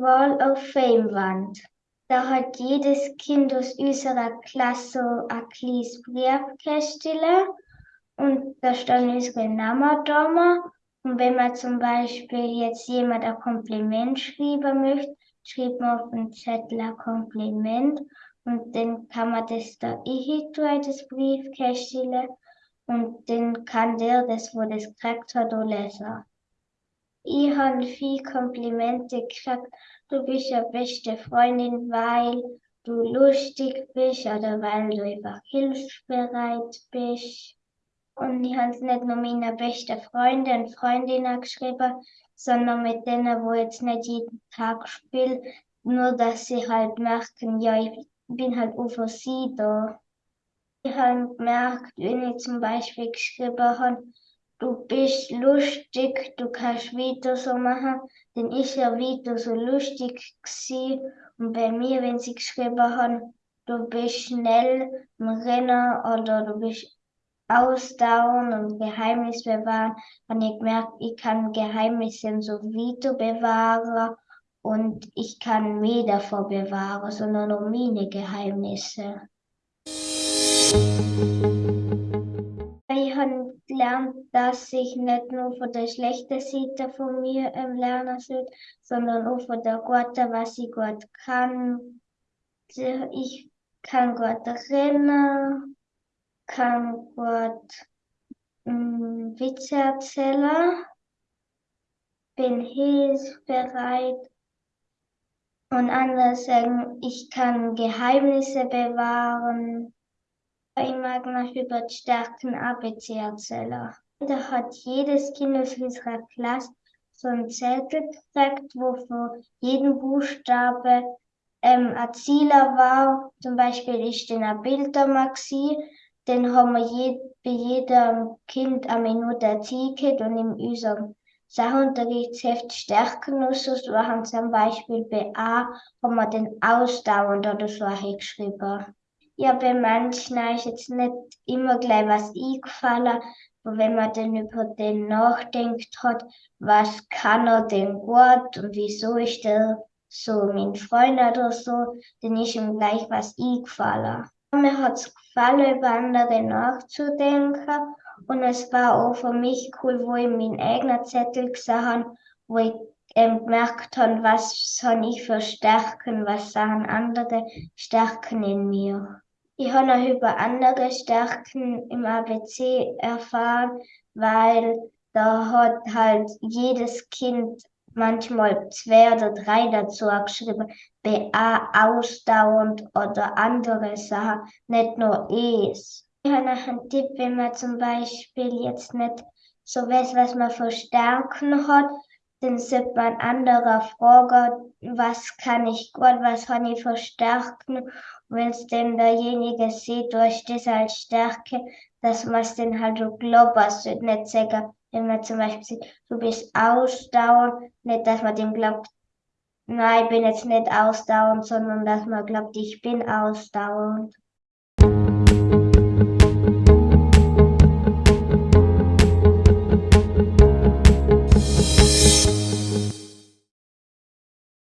Wall of Fame Wand. Da hat jedes Kind aus unserer Klasse ein kleines Briefkästchen und da stehen unsere Namen da. Und wenn man zum Beispiel jetzt jemand ein Kompliment schreiben möchte, schreibt man auf den Zettel ein Kompliment und dann kann man das da ich das Briefkästchen und dann kann der das, wo das gekriegt hat, auch lesen. Ich habe viel Komplimente gekriegt. Du bist ja beste Freundin, weil du lustig bist oder weil du einfach hilfsbereit bist. Ich habe es nicht nur meinen besten Freunden und Freundinnen geschrieben, sondern mit denen, wo jetzt nicht jeden Tag spielen, nur dass sie halt merken, ja, ich bin halt auch für sie da. Ich habe gemerkt, wenn ich zum Beispiel geschrieben habe, du bist lustig, du kannst wieder so machen, dann ist er wieder so lustig gewesen. Und bei mir, wenn sie geschrieben haben, du bist schnell im Rennen oder du bist ausdauernd und Geheimnis bewahren, habe ich gemerkt, ich kann Geheimnisse so wieder bewahren und ich kann mehr davor bewahren, sondern nur meine Geheimnisse. Ich habe gelernt, dass ich nicht nur von der schlechten Seite von mir ähm, lernen soll, sondern auch von der guten, was ich gut kann. Ich kann gut rennen, kann gut ähm, Witze erzählen, bin hilfsbereit und andere sagen, ich kann Geheimnisse bewahren. Ich mag noch über die Stärken ABC erzählen. Da hat jedes Kind aus unserer Klasse so ein Zettel gekriegt, wo für jeden Buchstabe ähm, ein Zieler war. Zum Beispiel ist dann ein Bild Dann haben wir je, bei jedem Kind eine Minute Erzählt und in unserem Sachunterrichtsheft Stärken und so haben zum Beispiel bei A haben wir den ausdauernd oder so geschrieben. Ja, bei manchen ist jetzt nicht immer gleich was eingefallen, aber wenn man dann über den nachdenkt hat, was kann er denn gut und wieso ist er so mein Freund oder so, dann ist ihm gleich was eingefallen. Mir hat es gefallen, über andere nachzudenken und es war auch für mich cool, wo ich meinen eigenen Zettel gesehen habe, wo ich ähm, gemerkt habe, was habe ich für Stärken, was sagen andere Stärken in mir. Ich habe noch über andere Stärken im ABC erfahren, weil da hat halt jedes Kind manchmal zwei oder drei dazu geschrieben, BA ausdauernd oder andere Sachen, nicht nur Es. Ich habe noch einen Tipp, wenn man zum Beispiel jetzt nicht so weiß, was man für Stärken hat, dann sollte man andere fragen, was kann ich gut, was habe ich für Stärken wenn es denn derjenige sieht, durch das als Stärke, dass man es dann halt so glaubt, also nicht sagen, wenn man zum Beispiel sieht, du bist ausdauernd, nicht, dass man dem glaubt, nein, ich bin jetzt nicht ausdauernd, sondern dass man glaubt, ich bin ausdauernd.